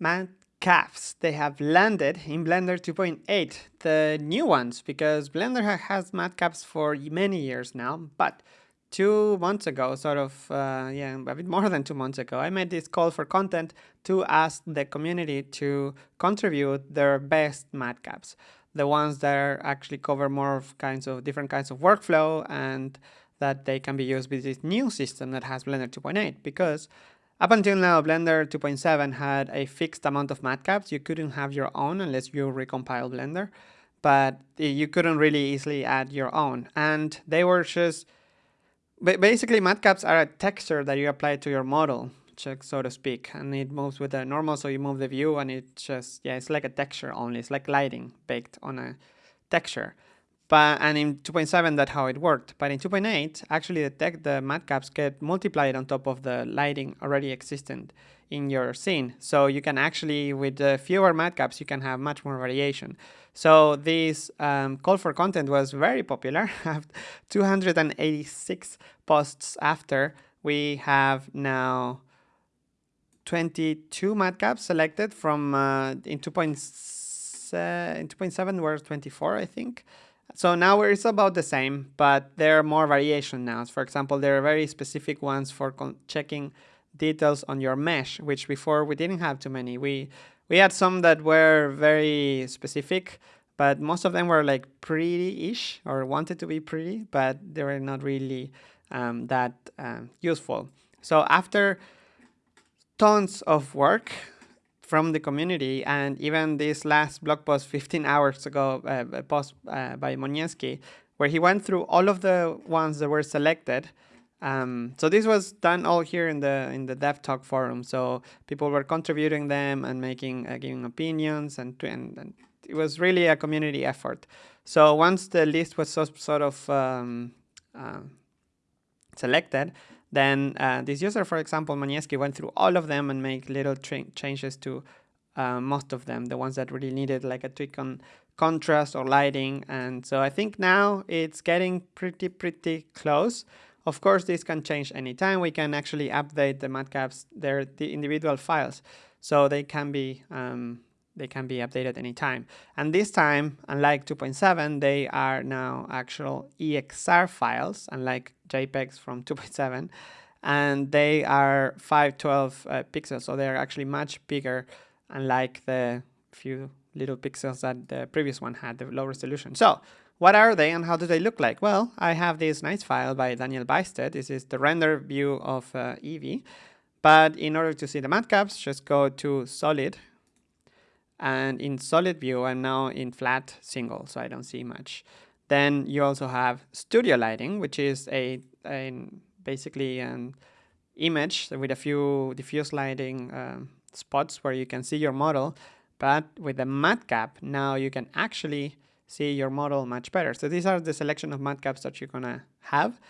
matcaps. They have landed in Blender 2.8, the new ones, because Blender ha has matcaps for many years now, but two months ago, sort of, uh, yeah, a bit more than two months ago, I made this call for content to ask the community to contribute their best matcaps, the ones that are actually cover more of kinds of different kinds of workflow and that they can be used with this new system that has Blender 2.8 because up until now, Blender 2.7 had a fixed amount of matcaps. You couldn't have your own unless you recompile Blender, but you couldn't really easily add your own. And they were just basically matcaps are a texture that you apply to your model so to speak and it moves with the normal so you move the view and it just yeah it's like a texture only it's like lighting baked on a texture but and in 2.7 that's how it worked but in 2.8 actually the tech the matcaps get multiplied on top of the lighting already existent in your scene so you can actually with the fewer matcaps you can have much more variation so this um, call for content was very popular. 286 posts after, we have now 22 matcaps selected from uh, in 2.7 in 2.7 were 24 I think. So now it's about the same, but there are more variation now. For example, there are very specific ones for checking details on your mesh, which before we didn't have too many. We we had some that were very specific, but most of them were like pretty-ish or wanted to be pretty, but they were not really um, that um, useful. So after tons of work from the community and even this last blog post 15 hours ago, uh, post uh, by Moniewski, where he went through all of the ones that were selected um, so this was done all here in the in the Dev Talk forum. So people were contributing them and making uh, giving opinions, and, and, and it was really a community effort. So once the list was so, sort of um, uh, selected, then uh, this user, for example, Moniewski, went through all of them and made little changes to uh, most of them, the ones that really needed like a tweak on contrast or lighting. And so I think now it's getting pretty, pretty close. Of course, this can change anytime. We can actually update the matcaps, their the individual files, so they can be um, they can be updated anytime. And this time, unlike 2.7, they are now actual EXR files, unlike JPEGs from 2.7, and they are 512 uh, pixels, so they are actually much bigger, unlike the few little pixels that the previous one had, the low resolution. So what are they and how do they look like? Well, I have this nice file by Daniel Bystedt. This is the render view of uh, Eevee. But in order to see the matcaps, just go to solid. And in solid view, I'm now in flat single, so I don't see much. Then you also have studio lighting, which is a, a basically an image with a few diffuse lighting uh, spots where you can see your model. But with the matcap, now you can actually see your model much better. So these are the selection of matcaps that you're gonna have.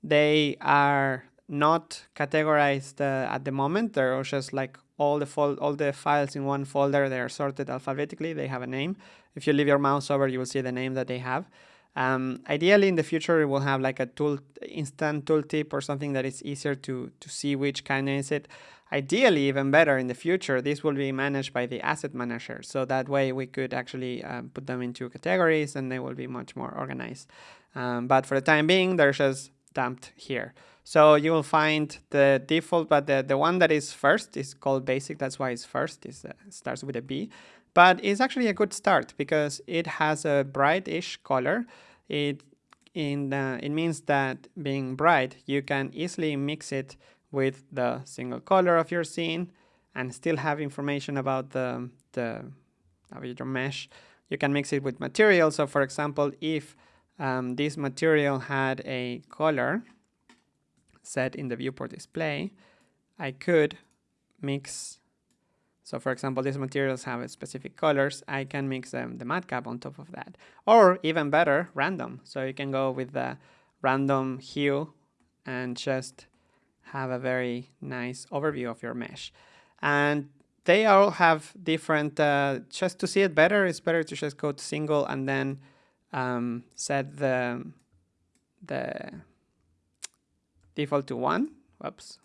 They are not categorized uh, at the moment. They're just like all the all the files in one folder. They are sorted alphabetically. They have a name. If you leave your mouse over, you will see the name that they have. Um, ideally, in the future, we'll have like a tool, instant tooltip or something that is easier to to see which kind is it. Ideally, even better in the future, this will be managed by the asset manager. So that way we could actually um, put them into categories and they will be much more organized. Um, but for the time being, they're just dumped here. So you will find the default, but the, the one that is first is called basic. That's why it's first. It uh, starts with a B. But it's actually a good start because it has a bright-ish color. It in the, it means that being bright, you can easily mix it with the single color of your scene and still have information about the, the your mesh. You can mix it with material. So for example, if um, this material had a color set in the viewport display, I could mix so for example, these materials have specific colors. I can mix them, the matcap on top of that. Or even better, random. So you can go with the random hue and just have a very nice overview of your mesh. And they all have different, uh, just to see it better, it's better to just go to single and then um, set the, the default to one. Whoops.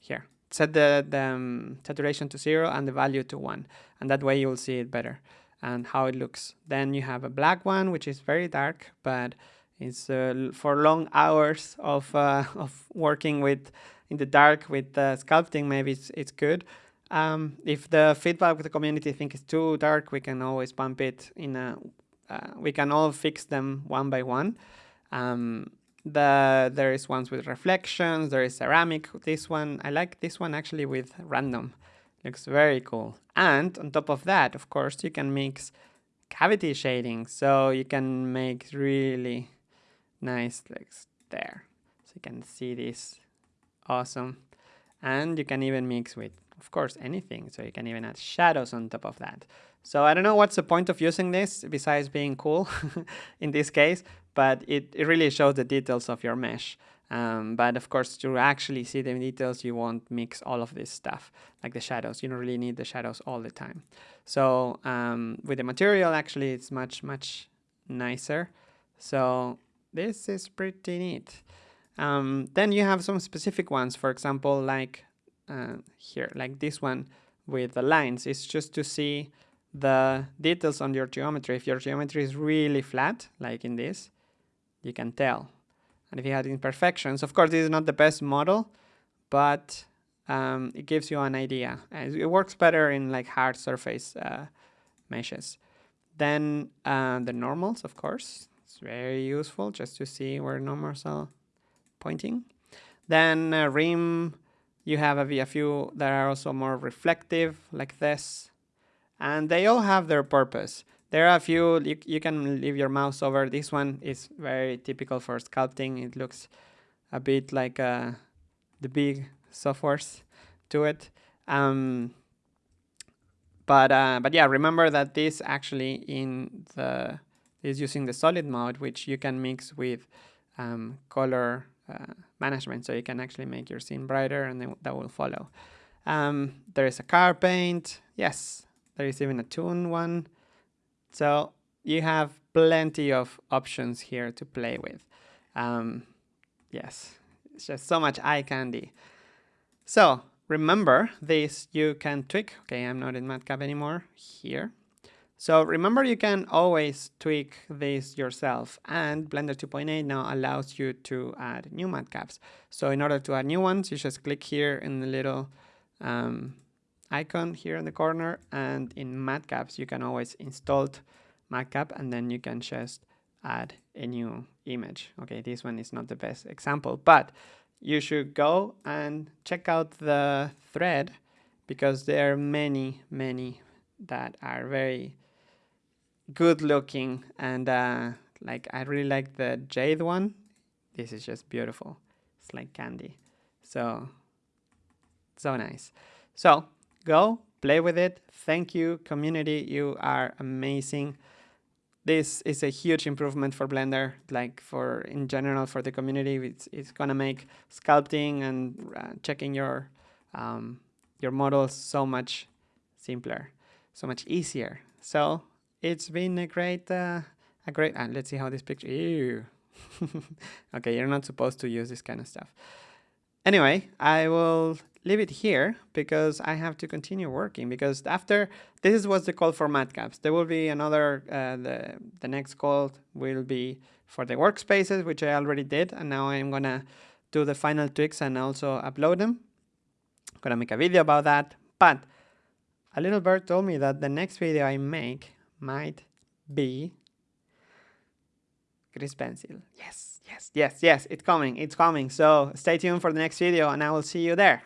Here, set the, the um, saturation to zero and the value to one. And that way you'll see it better and how it looks. Then you have a black one, which is very dark, but it's uh, for long hours of, uh, of working with in the dark with uh, sculpting, maybe it's, it's good. Um, if the feedback with the community think it's too dark, we can always bump it in a, uh, we can all fix them one by one. Um, the there is ones with reflections, there is ceramic, this one, I like this one actually with random, looks very cool. And on top of that, of course, you can mix cavity shading, so you can make really nice like there. So you can see this awesome. And you can even mix with, of course, anything. So you can even add shadows on top of that. So I don't know what's the point of using this besides being cool in this case, but it, it really shows the details of your mesh. Um, but of course, to actually see the details, you won't mix all of this stuff, like the shadows. You don't really need the shadows all the time. So um, with the material, actually, it's much, much nicer. So this is pretty neat. Um, then you have some specific ones, for example, like uh, here, like this one with the lines. It's just to see the details on your geometry. If your geometry is really flat, like in this, you can tell. And if you had imperfections, of course, this is not the best model, but um, it gives you an idea. It works better in like hard surface uh, meshes. Then uh, the normals, of course, it's very useful just to see where normals are pointing. Then uh, rim, you have a, a few that are also more reflective, like this. And they all have their purpose. There are a few, you, you can leave your mouse over. This one is very typical for sculpting. It looks a bit like uh, the big softwares to it. Um, but uh, but yeah, remember that this actually in the is using the solid mode, which you can mix with um, color uh, management. So you can actually make your scene brighter and then that will follow. Um, there is a car paint. Yes, there is even a toon one. So you have plenty of options here to play with. Um, yes, it's just so much eye candy. So remember this, you can tweak. Okay, I'm not in MatCap anymore here. So remember you can always tweak this yourself and Blender 2.8 now allows you to add new matcaps. So in order to add new ones, you just click here in the little um, icon here in the corner and in matcaps you can always install matcap and then you can just add a new image. Okay, this one is not the best example, but you should go and check out the thread because there are many, many that are very good looking and uh, like I really like the jade one. This is just beautiful. It's like candy. So, so nice. So go play with it. Thank you community. You are amazing. This is a huge improvement for Blender, like for in general for the community. It's, it's gonna make sculpting and uh, checking your um, your models so much simpler, so much easier. So it's been a great, uh, a great, uh, let's see how this picture, ew. okay, you're not supposed to use this kind of stuff. Anyway, I will leave it here because I have to continue working because after, this was the call for matcaps. There will be another, uh, the, the next call will be for the workspaces, which I already did. And now I'm gonna do the final tweaks and also upload them. I'm gonna make a video about that. But a little bird told me that the next video I make might be Grease Pencil. Yes, yes, yes, yes, it's coming, it's coming. So stay tuned for the next video and I will see you there.